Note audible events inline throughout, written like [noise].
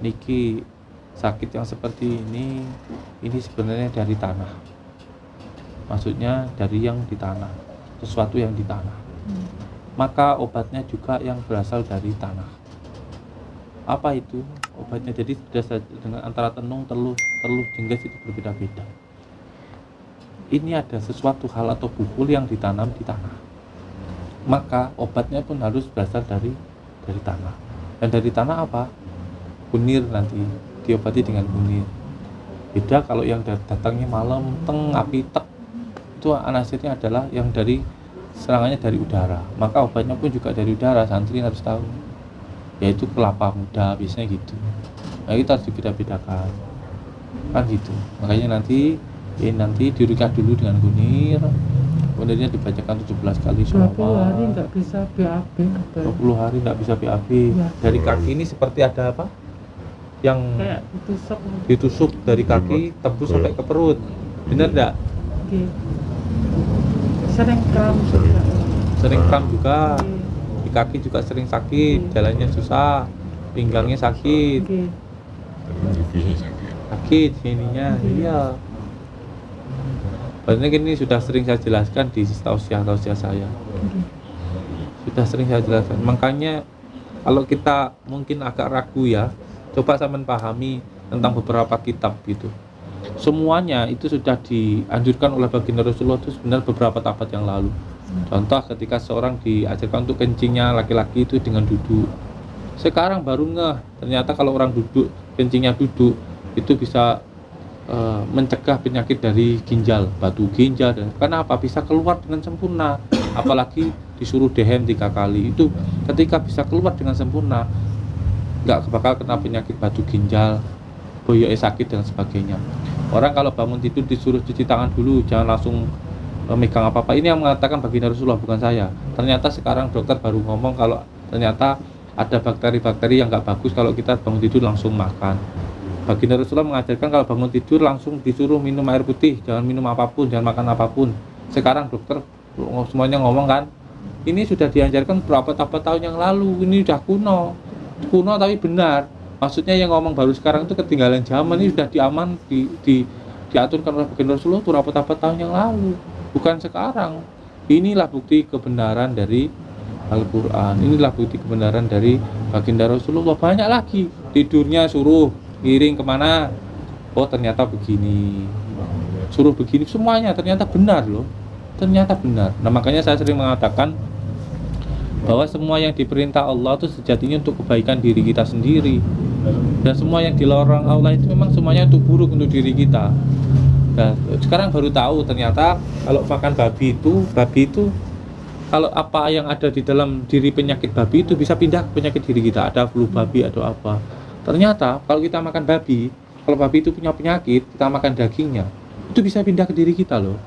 niki sakit yang seperti ini ini sebenarnya dari tanah. Maksudnya dari yang di tanah sesuatu yang di tanah. Maka obatnya juga yang berasal dari tanah. Apa itu obatnya? Jadi sudah dengan antara tenung teluh teluh jengges itu berbeda-beda. Ini ada sesuatu hal atau bukul yang ditanam di tanah. Maka obatnya pun harus berasal dari dari tanah. Dan dari tanah apa kunir nanti diobati dengan kunir. Beda kalau yang datangnya malam teng api tek itu anasirnya adalah yang dari serangannya dari udara. Maka obatnya pun juga dari udara santri harus tahu. Yaitu kelapa muda biasanya gitu. Nah kita harus dibeda-bedakan kan gitu. Makanya nanti ini nanti dirukah dulu dengan kunir kunirnya dibacakan 17 kali 20 hari nggak bisa BAB katanya. 20 hari nggak bisa BAB Ya. dari kaki ini seperti ada apa yang kayak ditusuk ditusuk dari kaki tembus sampai ke perut. Benar enggak Oke. sering kram juga. Sering. Kram juga. Oke. di kaki juga sering sakit. Jalannya susah. Pinggangnya sakit. Oke. sakit. Sininya. Iya. Sebenarnya ini sudah sering saya jelaskan di tausiah tausiah saya. Oke. sudah sering saya jelaskan. Makanya kalau kita mungkin agak ragu ya coba saya pahami tentang beberapa kitab gitu. Semuanya itu sudah dianjurkan oleh baginda Rasulullah itu sebenarnya beberapa tabat yang lalu. Contoh ketika seorang diajarkan untuk kencingnya laki-laki itu dengan duduk. Sekarang baru ngeh ternyata kalau orang duduk kencingnya duduk itu bisa eh, mencegah penyakit dari ginjal batu ginjal dan karena apa? Bisa keluar dengan sempurna. Apalagi disuruh dehem tiga kali. Itu ketika bisa keluar dengan sempurna nggak bakal kena penyakit batu ginjal boyoknya sakit dan sebagainya. Orang kalau bangun tidur disuruh cuci tangan dulu jangan langsung eh, megang apa apa ini yang mengatakan baginda Rasulullah bukan saya. Ternyata sekarang dokter baru ngomong kalau ternyata ada bakteri-bakteri yang nggak bagus kalau kita bangun tidur langsung makan. Baginda Rasulullah mengajarkan kalau bangun tidur langsung disuruh minum air putih jangan minum apa pun jangan makan apa pun. Sekarang dokter semuanya ngomong kan ini sudah diajarkan berapa tahun yang lalu ini udah kuno kuno tapi benar. Maksudnya yang ngomong baru sekarang itu ketinggalan zaman ini sudah diaman di, di diaturkan oleh baginda Rasulullah itu berapa tahun yang lalu. Bukan sekarang. Inilah bukti kebenaran dari Al-Quran. Inilah bukti kebenaran dari baginda Rasulullah. Banyak lagi. Tidurnya suruh miring ke mana? Oh ternyata begini. Suruh begini. Semuanya ternyata benar loh. Ternyata benar. Nah makanya saya sering mengatakan bahwa semua yang diperintah Allah itu sejatinya untuk kebaikan diri kita sendiri. Dan semua yang dilarang Allah itu memang semuanya untuk buruk untuk diri kita. Nah sekarang baru tahu ternyata kalau makan babi itu babi itu kalau apa yang ada di dalam diri penyakit babi itu bisa pindah ke penyakit diri kita. Ada flu babi atau apa. Ternyata kalau kita makan babi kalau babi itu punya penyakit kita makan dagingnya itu bisa pindah ke diri kita loh.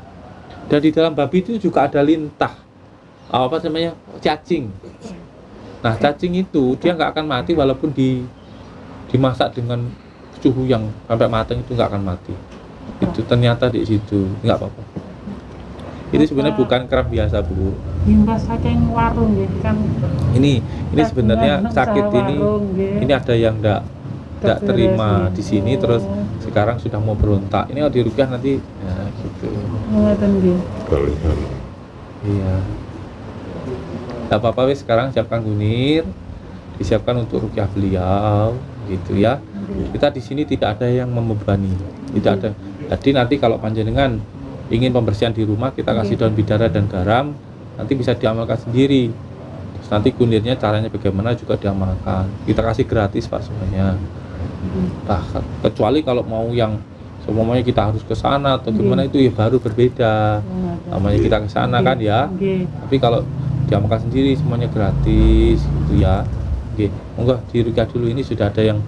Dan di dalam babi itu juga ada lintah apa namanya? Cacing. Nah cacing itu dia nggak akan mati walaupun di dimasak dengan suhu yang sampai matang itu nggak akan mati. Itu ternyata di situ nggak apa-apa. Itu sebenarnya bukan kram biasa bu. Saking warung ya kan ini ini sebenarnya sakit ini. nggih. ini ada yang enggak enggak Terberes, terima nggih. di sini terus Oh. sekarang sudah mau berontak. Ini kalau dirupiah nanti ya gitu. Kalian iya Gak apa-apa wis sekarang siapkan gunir disiapkan untuk rukyah beliau gitu ya. Kita di sini tidak ada yang membebani tidak ada. Jadi nanti kalau panjenengan ingin pembersihan di rumah kita kasih daun bidara dan garam nanti bisa diamalkan sendiri. Terus nanti kunirnya caranya bagaimana juga diamalkan. Kita kasih gratis pak semuanya. Nah kecuali kalau mau yang semuanya kita harus ke sana atau gimana itu ya baru berbeda. Namanya kita ke sana kan ya. Tapi kalau diamalkan sendiri semuanya gratis gitu ya. Oke, monggo di Rukyah dulu. Ini sudah ada yang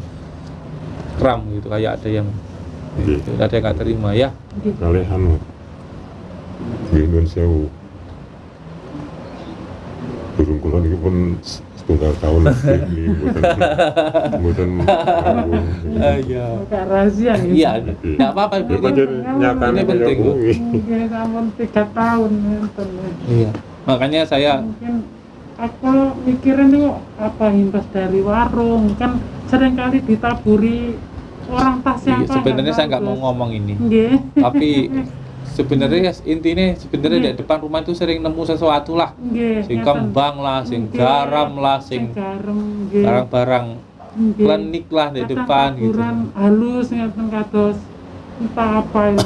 kram gitu kayak ada yang Nggih. ada yang nggak terima ya. Kalian di Indonesia burung kulon ini pun setunggal tahun [laughs] ini buatan buatan iya. Rahasia gitu. iya nggak apa-apa. Ya Ini penting. Mungkin sampun tiga tahun iya makanya saya Mungkin aku mikirin tuh apa imbas dari warung kan sering kali ditaburi orang tas yang Iya, sebenarnya saya nggak mau ngomong ini Nggih. tapi [laughs] sebenarnya intinya sebenarnya di depan rumah itu sering nemu sesuatu lah Nggih. sing kembang lah sing Nggih. garam lah Sing barang-barang Nggih. klinik lah di depan gitu halus ngeten kados entah apa ya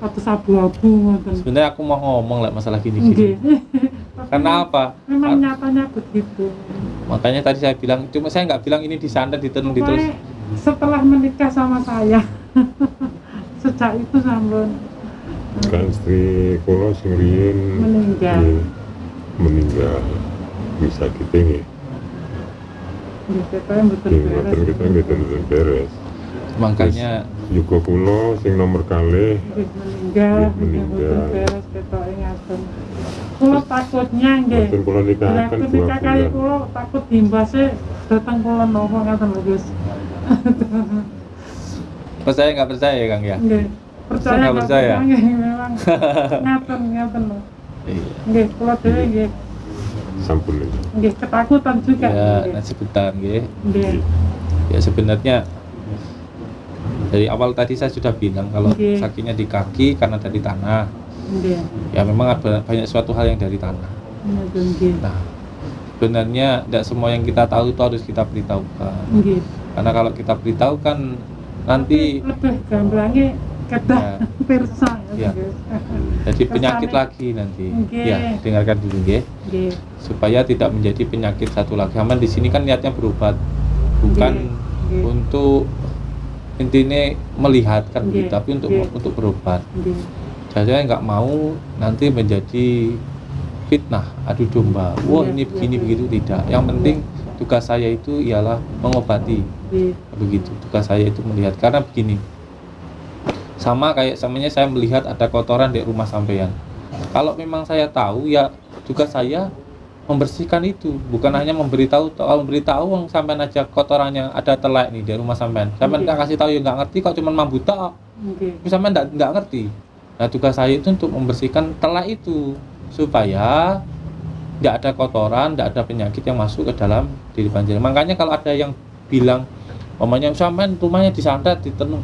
kados abu-abu ngoten. sebenarnya aku mau ngomong lah masalah gini-gini. [laughs] Karena apa? Memang nyatanya begitu. makanya tadi saya bilang cuma saya nggak bilang ini disantet ditenun diterus setelah menikah sama saya [laughs] sejak itu sampun kan istri kula sing meninggal. Meninggal. Bisa kita nggih Nggih, kita mboten nggih beres kita juga kula sing nomor kalih. Nggih, meninggal. Nggih, nggih, meninggal. kula takutnya nggih. Kula nikahaken ketika kali kula takut dimbase datang kula nopo ngaten lho Gus. [laughs] Percaya nggak percaya ya kang ya? Nggih. Percaya Nggak percaya? nggih memang. [laughs] Ngaten ngaten lho. Iya. nggih kula dhewe nggih. Sampun nggih. nggih ketakutan juga. Ya sebentar nggih. Nggih. Ya sebenarnya dari awal tadi saya sudah bilang kalau Oke. sakitnya di kaki karena dari tanah nggih ya memang ada banyak suatu hal yang dari tanah ngaten nggih nah sebenarnya tidak semua yang kita tahu itu harus kita beritahukan nggih karena kalau kita beritahukan nanti lebih gamblangnya kedah Ya. [laughs] pirsa Ya. guys. jadi penyakit lagi nanti Oke. ya dengarkan dulu nggih Nggih. supaya tidak menjadi penyakit satu lagi aman di sini kan niatnya berobat bukan Nggih. untuk intinya melihat kan Nggih. gitu, tapi untuk Nggih. untuk berobat Nggih. saya nggak mau nanti menjadi fitnah adu domba wah Iya, ini iya, begini iya. begitu tidak yang penting tugas saya itu ialah mengobati Nggih. begitu tugas saya itu melihat karena begini sama kayak samanya saya melihat ada kotoran di rumah sampean kalau memang saya tahu ya tugas saya membersihkan itu. Bukan hanya memberitahu kalau memberitahu orang sampean aja kotorannya ada telek nih di rumah sampean. Sampean nggak kasih tahu ya nggak ngerti kok cuma mambuta tapi sampean nggak nggak ngerti. Nah tugas saya itu untuk membersihkan telek itu supaya nggak ada kotoran nggak ada penyakit yang masuk ke dalam diri panjenengan makanya kalau ada yang bilang Mamanya sampean rumahnya disantet ditenun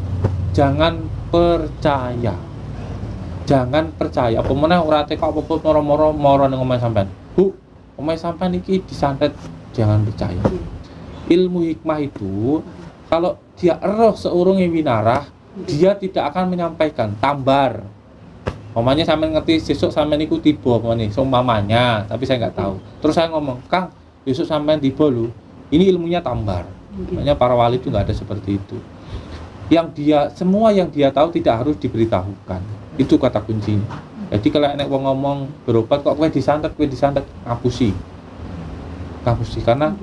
jangan percaya. Jangan percaya. Apa meneh ora teko apa-apa moro-moro moro omahe sampean Bu omahe sampean iki disantet jangan percaya ilmu hikmah itu kalau dia eroh seurunge winarah dia tidak akan menyampaikan tambar Mamanya sampean ngerti besok sampean iku tiba apa nih seumpamanya tapi saya nggak tahu terus saya ngomong Kang besok sampean tiba lu ini ilmunya tambar. Makanya para wali itu nggak ada seperti itu. Yang dia semua yang dia tahu tidak harus diberitahukan. Itu kata kuncinya. Jadi kalau enek wong ngomong berobat kok kue disantet, kue disantet, ngapusi. Ngapusi karena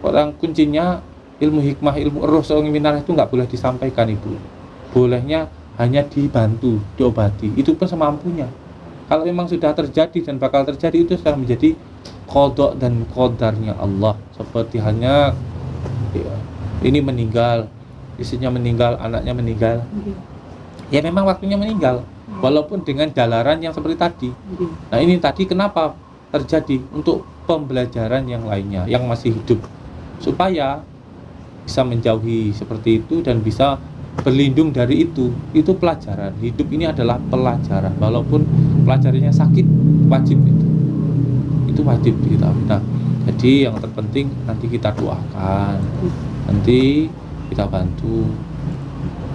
orang kuncinya ilmu hikmah, ilmu roh seorang minarah itu nggak boleh disampaikan ibu. Bolehnya hanya dibantu, diobati. Itu pun semampunya. Kalau memang sudah terjadi dan bakal terjadi itu sudah menjadi kodok dan kodarnya Allah. Seperti hanya ya, ini meninggal, istrinya meninggal, anaknya meninggal. Nggih. Ya memang waktunya meninggal, walaupun dengan jalaran yang seperti tadi. Nggih. Nah ini tadi kenapa terjadi untuk pembelajaran yang lainnya yang masih hidup? Supaya bisa menjauhi seperti itu dan bisa berlindung dari itu. Itu pelajaran. Hidup ini adalah pelajaran. Walaupun pelajarannya sakit wajib itu. Itu wajib kita nah, jadi yang terpenting nanti kita doakan. Nanti kita bantu.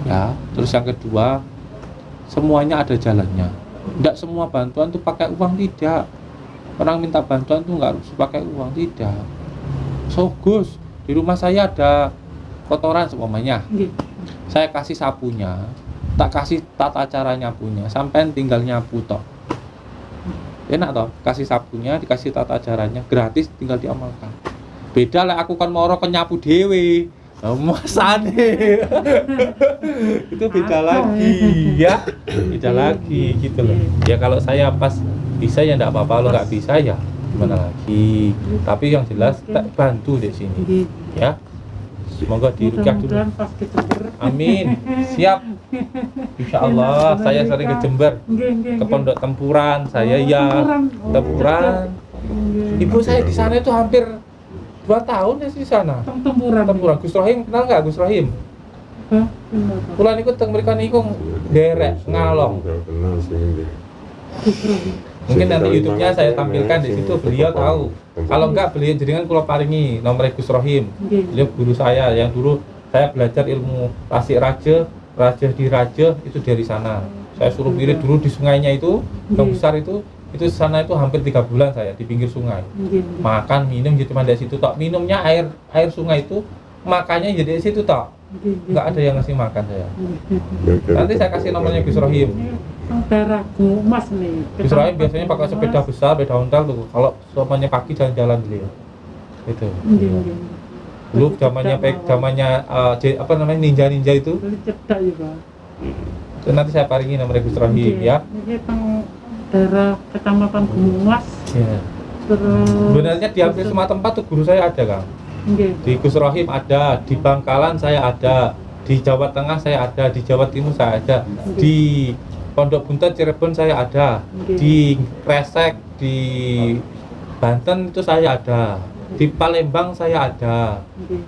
Ya terus yang kedua semuanya ada jalannya. Tidak semua bantuan tuh pakai uang tidak. Orang minta bantuan tuh nggak harus pakai uang tidak. So Gus di rumah saya ada kotoran semuanya Nggih. saya kasih sapunya tak kasih tata cara nyapunya sampai tinggal nyapu tok. Enak toh kasih sapunya dikasih tata caranya gratis tinggal diamalkan. Beda lah aku kan moro ke nyapu dewe masane [laughs] itu beda lagi. Ya beda lagi gitu loh. Ya kalau saya pas bisa ya enggak apa-apa. Kalau nggak bisa ya gimana lagi? Tapi yang jelas tak bantu di sini ya. Semoga dirukyah dulu. Amin. Siap. [laughs] Insya Allah saya sering ke Jember, ke. Pondok Tempuran. Saya Oh, ya. tempuran. Oh. Ibu saya di sana itu hampir dua tahun ya di sana. Teng tempuran. tempuran Gus Rohim kenal nggak Gus Rohim? Hah? Kulan ikut teng mereka niku derek ngalong. Mungkin nanti YouTube-nya saya tampilkan di situ beliau tahu. Kalau enggak beliau jadikan kulo paringi nomor Gus Rohim. Nggih. beliau guru saya yang dulu saya belajar ilmu tasik raja raja di raja itu dari sana. Saya suruh wirid dulu di sungainya itu yang Nggih. besar itu itu sana itu hampir tiga bulan saya di pinggir sungai. Makan minum jadi cuma dari situ tok. Minumnya air air sungai itu makannya jadi di situ nggih. nggak ada yang ngasih makan saya. Nanti saya kasih nomornya Gus Rohim. Nih. Gus Rohim biasanya pakai sepeda besar sepeda ontel tuh. Kalau semuanya pagi jalan-jalan beliau itu dulu zamannya pek zamannya uh, J- apa namanya ninja ninja itu cedak ya, Pak. nanti saya paringi nomor Gus Rohim ya daerah Kecamatan Gumas. Ya. Terus Sebenarnya di hampir semua tempat tuh guru saya ada kang. Nggih. Di Gus Rohim ada, di Bangkalan saya ada, di Jawa Tengah saya ada, di Jawa Timur saya ada, di Pondok Buntet Cirebon saya ada, Nggih. di Kresek, di Banten itu saya ada, di Palembang saya ada, Nggih.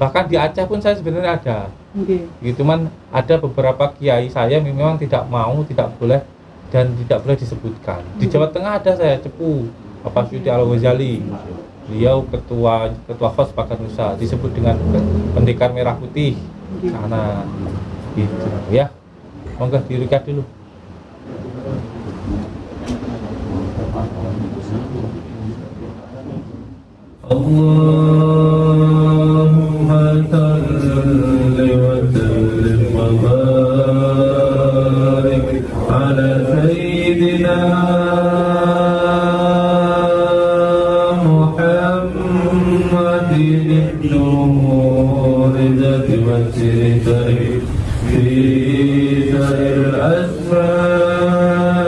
bahkan di Aceh pun saya sebenarnya ada. Nggih. Gitu man ada beberapa kiai saya memang tidak mau, tidak boleh dan tidak boleh disebutkan. Di Jawa hmm. Tengah ada saya cepu Bapak Syuti Al Ghazali. Beliau ketua ketua kos Pakar Nusa disebut dengan pendekar merah putih sana nah, gitu ya. Monggo dirukat dulu. Allahumma نحجوه إذا توتر في سائر الأسفار